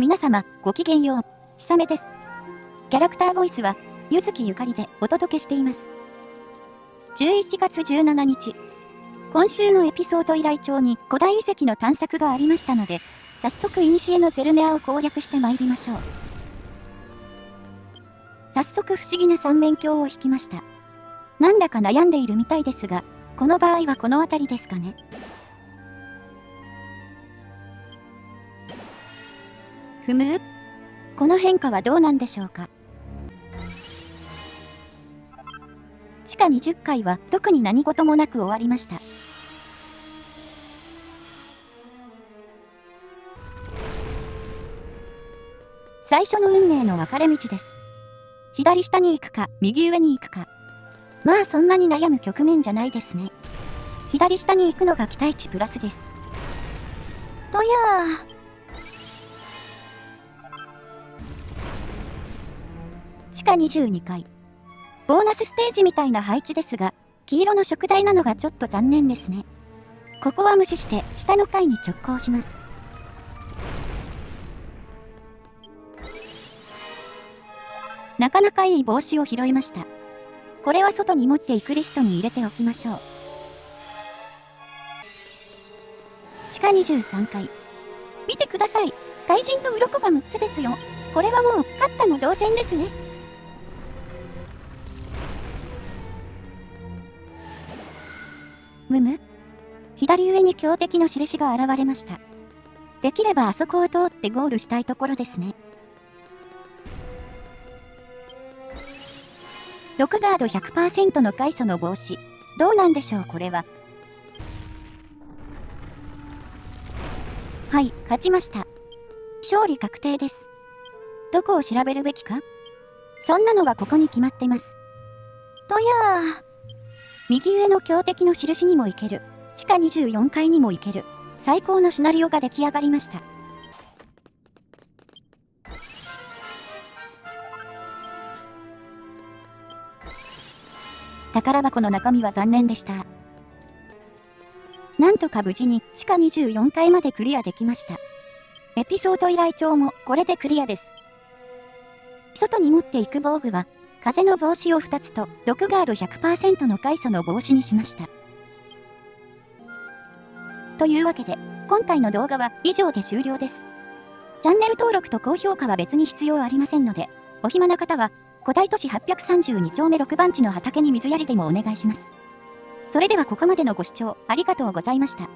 皆様、ごきげんよう。ひさめです。キャラクターボイスは、ゆずきゆかりでお届けしています。11月17日。今週のエピソード依頼帳に古代遺跡の探索がありましたので、早速古のゼルメアを攻略して参りましょう。早速不思議な三面鏡を引きました。なんだか悩んでいるみたいですが、この場合はこの辺りですかね。ふむ？この変化はどうなんでしょうか？地下20階は特に何事もなく終わりました。最初の運命の分かれ道です。左下に行くか、右上に行くか。まあそんなに悩む局面じゃないですね。左下に行くのが期待値プラスです。とやー。地下22階。ボーナスステージみたいな配置ですが、黄色の食台なのがちょっと残念ですね。ここは無視して下の階に直行します。なかなかいい帽子を拾いました。これは外に持っていくリストに入れておきましょう。地下23階。見てください。怪人の鱗が6つですよ。これはもう、勝ったも同然ですね。むむ左上に強敵の印が現れました。できればあそこを通ってゴールしたいところですね。毒ガード100%の回素の帽子。どうなんでしょうこれは。はい、勝ちました。勝利確定です。どこを調べるべきか？そんなのはここに決まってます。とやー。右上の強敵の印にも行ける。地下24階にも行ける。最高のシナリオが出来上がりました。宝箱の中身は残念でした。なんとか無事に地下24階までクリアできました。エピソード依頼帳もこれでクリアです。外に持っていく防具は風の帽子を2つと、毒ガード100%の海素の帽子にしました。というわけで、今回の動画は以上で終了です。チャンネル登録と高評価は別に必要ありませんので、お暇な方は、古代都市832丁目6番地の畑に水やりでもお願いします。それではここまでのご視聴ありがとうございました。